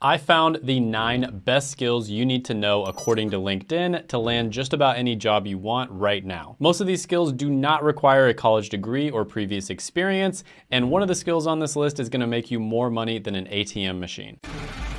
I found the nine best skills you need to know according to LinkedIn to land just about any job you want right now. Most of these skills do not require a college degree or previous experience, and one of the skills on this list is gonna make you more money than an ATM machine.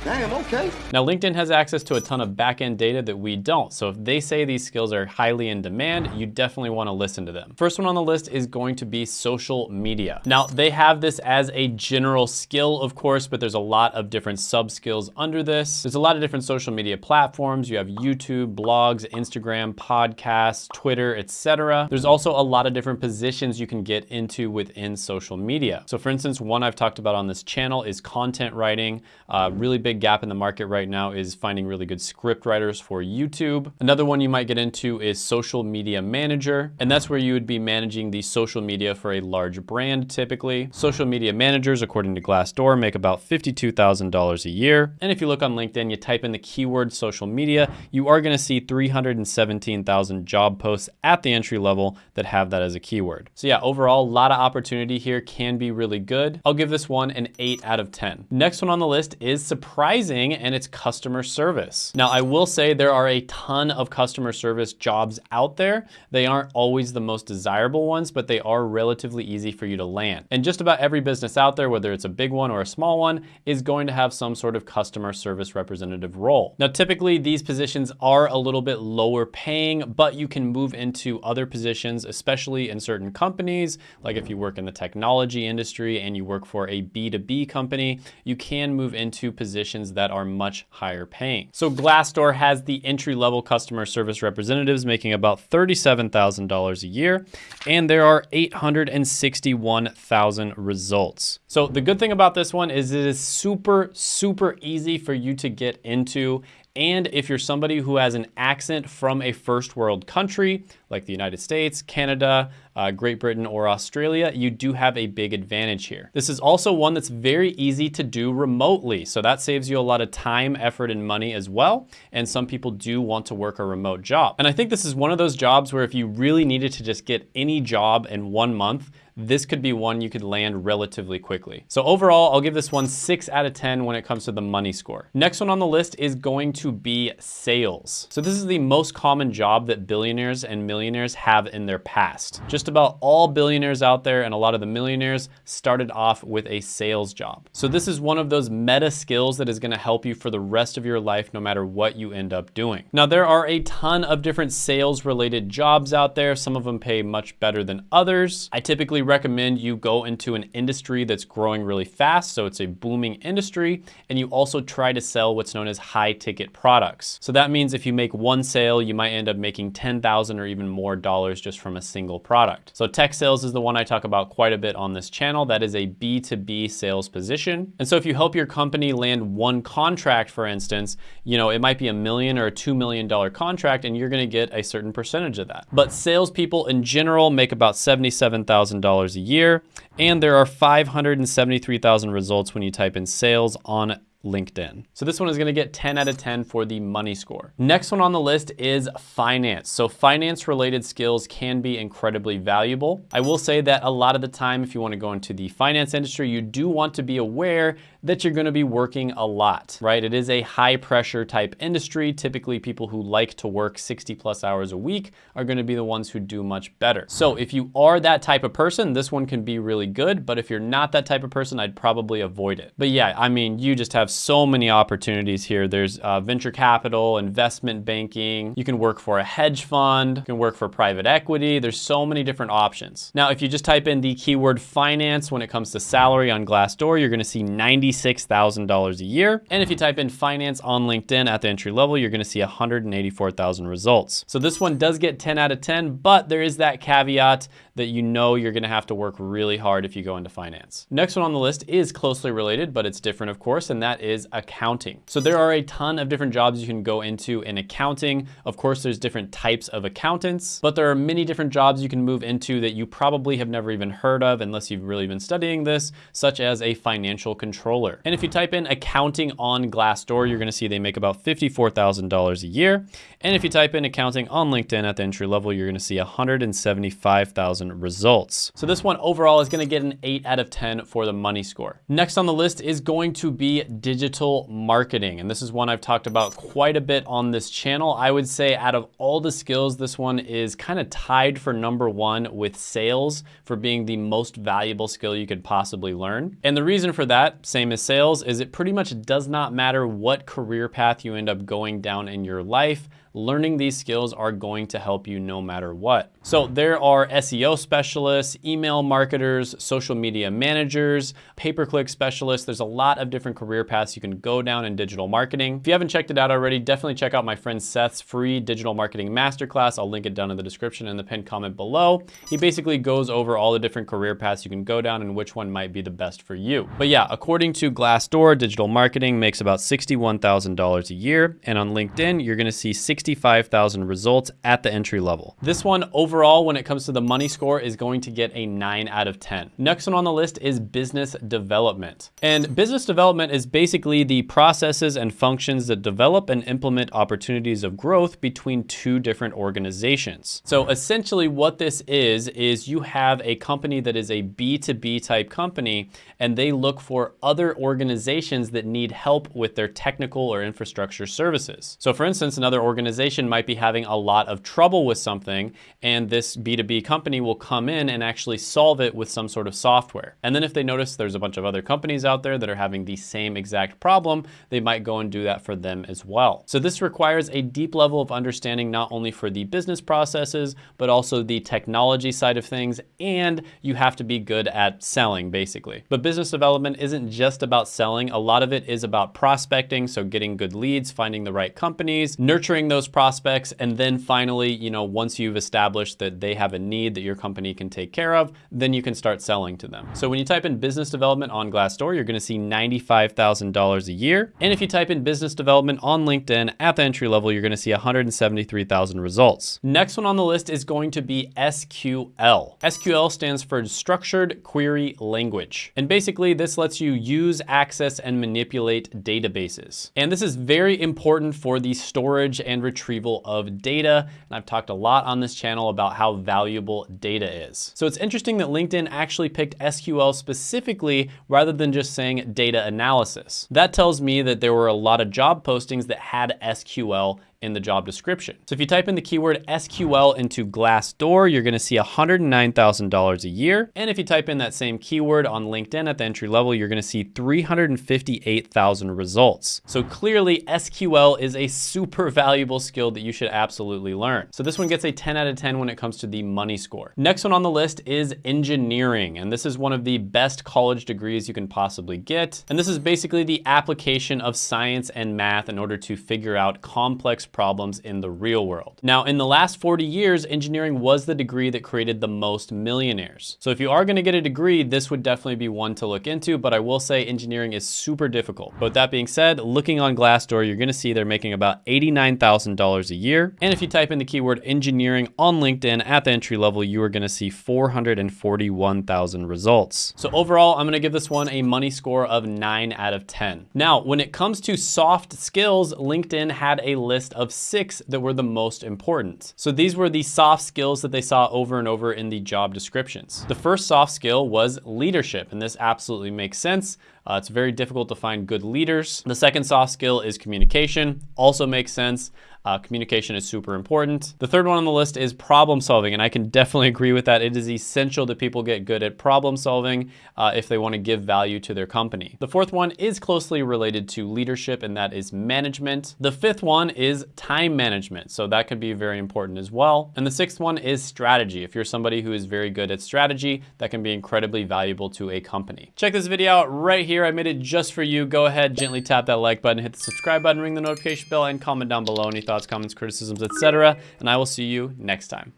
Damn, okay. Now, LinkedIn has access to a ton of backend data that we don't. So if they say these skills are highly in demand, you definitely wanna listen to them. First one on the list is going to be social media. Now, they have this as a general skill, of course, but there's a lot of different sub skills under this. There's a lot of different social media platforms. You have YouTube, blogs, Instagram, podcasts, Twitter, etc. There's also a lot of different positions you can get into within social media. So for instance, one I've talked about on this channel is content writing, uh, really big big gap in the market right now is finding really good script writers for YouTube. Another one you might get into is social media manager, and that's where you would be managing the social media for a large brand typically. Social media managers, according to Glassdoor, make about $52,000 a year. And if you look on LinkedIn, you type in the keyword social media, you are gonna see 317,000 job posts at the entry level that have that as a keyword. So yeah, overall, a lot of opportunity here can be really good. I'll give this one an eight out of 10. Next one on the list is surprise surprising and it's customer service. Now, I will say there are a ton of customer service jobs out there. They aren't always the most desirable ones, but they are relatively easy for you to land. And just about every business out there, whether it's a big one or a small one, is going to have some sort of customer service representative role. Now, typically these positions are a little bit lower paying, but you can move into other positions, especially in certain companies. Like if you work in the technology industry and you work for a B2B company, you can move into positions positions that are much higher paying. So Glassdoor has the entry-level customer service representatives making about $37,000 a year, and there are 861,000 results. So the good thing about this one is it is super, super easy for you to get into and if you're somebody who has an accent from a first world country, like the United States, Canada, uh, Great Britain, or Australia, you do have a big advantage here. This is also one that's very easy to do remotely. So that saves you a lot of time, effort, and money as well. And some people do want to work a remote job. And I think this is one of those jobs where if you really needed to just get any job in one month, this could be one you could land relatively quickly. So overall, I'll give this one six out of 10 when it comes to the money score. Next one on the list is going to be sales. So this is the most common job that billionaires and millionaires have in their past. Just about all billionaires out there and a lot of the millionaires started off with a sales job. So this is one of those meta skills that is gonna help you for the rest of your life, no matter what you end up doing. Now, there are a ton of different sales related jobs out there. Some of them pay much better than others. I typically recommend you go into an industry that's growing really fast, so it's a booming industry, and you also try to sell what's known as high ticket products. So that means if you make one sale, you might end up making 10,000 or even more dollars just from a single product. So tech sales is the one I talk about quite a bit on this channel. That is a B2B sales position. And so if you help your company land one contract, for instance, you know, it might be a million or a $2 million contract and you're gonna get a certain percentage of that. But salespeople in general make about $77,000 a year. And there are 573,000 results when you type in sales on LinkedIn. So this one is gonna get 10 out of 10 for the money score. Next one on the list is finance. So finance related skills can be incredibly valuable. I will say that a lot of the time, if you wanna go into the finance industry, you do want to be aware that you're gonna be working a lot, right? It is a high pressure type industry. Typically people who like to work 60 plus hours a week are gonna be the ones who do much better. So if you are that type of person, this one can be really good, but if you're not that type of person, I'd probably avoid it. But yeah, I mean, you just have have so many opportunities here. There's uh, venture capital, investment banking. You can work for a hedge fund. You can work for private equity. There's so many different options. Now, if you just type in the keyword finance when it comes to salary on Glassdoor, you're gonna see $96,000 a year. And if you type in finance on LinkedIn at the entry level, you're gonna see 184,000 results. So this one does get 10 out of 10, but there is that caveat that you know you're gonna have to work really hard if you go into finance. Next one on the list is closely related, but it's different of course, and that is accounting. So there are a ton of different jobs you can go into in accounting. Of course, there's different types of accountants, but there are many different jobs you can move into that you probably have never even heard of unless you've really been studying this, such as a financial controller. And if you type in accounting on Glassdoor, you're gonna see they make about $54,000 a year. And if you type in accounting on LinkedIn at the entry level, you're gonna see 175,000 results. So this one overall is gonna get an eight out of 10 for the money score. Next on the list is going to be digital marketing. And this is one I've talked about quite a bit on this channel. I would say out of all the skills, this one is kind of tied for number one with sales for being the most valuable skill you could possibly learn. And the reason for that, same as sales, is it pretty much does not matter what career path you end up going down in your life learning these skills are going to help you no matter what. So there are SEO specialists, email marketers, social media managers, pay-per-click specialists. There's a lot of different career paths you can go down in digital marketing. If you haven't checked it out already, definitely check out my friend Seth's free digital marketing masterclass. I'll link it down in the description and the pinned comment below. He basically goes over all the different career paths you can go down and which one might be the best for you. But yeah, according to Glassdoor, digital marketing makes about $61,000 a year. And on LinkedIn, you're gonna see 65,000 results at the entry level. This one overall, when it comes to the money score, is going to get a nine out of 10. Next one on the list is business development. And business development is basically the processes and functions that develop and implement opportunities of growth between two different organizations. So essentially what this is, is you have a company that is a B2B type company and they look for other organizations that need help with their technical or infrastructure services. So for instance, another organization organization might be having a lot of trouble with something and this B2B company will come in and actually solve it with some sort of software. And then if they notice there's a bunch of other companies out there that are having the same exact problem, they might go and do that for them as well. So this requires a deep level of understanding not only for the business processes, but also the technology side of things, and you have to be good at selling basically. But business development isn't just about selling. A lot of it is about prospecting, so getting good leads, finding the right companies, nurturing those those prospects. And then finally, you know, once you've established that they have a need that your company can take care of, then you can start selling to them. So when you type in business development on Glassdoor, you're gonna see $95,000 a year. And if you type in business development on LinkedIn at the entry level, you're gonna see 173,000 results. Next one on the list is going to be SQL. SQL stands for Structured Query Language. And basically this lets you use, access, and manipulate databases. And this is very important for the storage and retrieval of data. And I've talked a lot on this channel about how valuable data is. So it's interesting that LinkedIn actually picked SQL specifically rather than just saying data analysis. That tells me that there were a lot of job postings that had SQL in the job description. So if you type in the keyword SQL into Glassdoor, you're gonna see $109,000 a year. And if you type in that same keyword on LinkedIn at the entry level, you're gonna see 358,000 results. So clearly SQL is a super valuable skill that you should absolutely learn. So this one gets a 10 out of 10 when it comes to the money score. Next one on the list is engineering. And this is one of the best college degrees you can possibly get. And this is basically the application of science and math in order to figure out complex problems in the real world. Now, in the last 40 years, engineering was the degree that created the most millionaires. So if you are gonna get a degree, this would definitely be one to look into, but I will say engineering is super difficult. But that being said, looking on Glassdoor, you're gonna see they're making about $89,000 a year. And if you type in the keyword engineering on LinkedIn at the entry level, you are gonna see 441,000 results. So overall, I'm gonna give this one a money score of nine out of 10. Now, when it comes to soft skills, LinkedIn had a list of six that were the most important. So these were the soft skills that they saw over and over in the job descriptions. The first soft skill was leadership, and this absolutely makes sense. Uh, it's very difficult to find good leaders. The second soft skill is communication, also makes sense. Uh, communication is super important. The third one on the list is problem solving, and I can definitely agree with that. It is essential that people get good at problem solving uh, if they want to give value to their company. The fourth one is closely related to leadership, and that is management. The fifth one is time management, so that could be very important as well. And the sixth one is strategy. If you're somebody who is very good at strategy, that can be incredibly valuable to a company. Check this video out right here. I made it just for you. Go ahead, gently tap that like button, hit the subscribe button, ring the notification bell, and comment down below any thoughts, comments, criticisms, etc. And I will see you next time.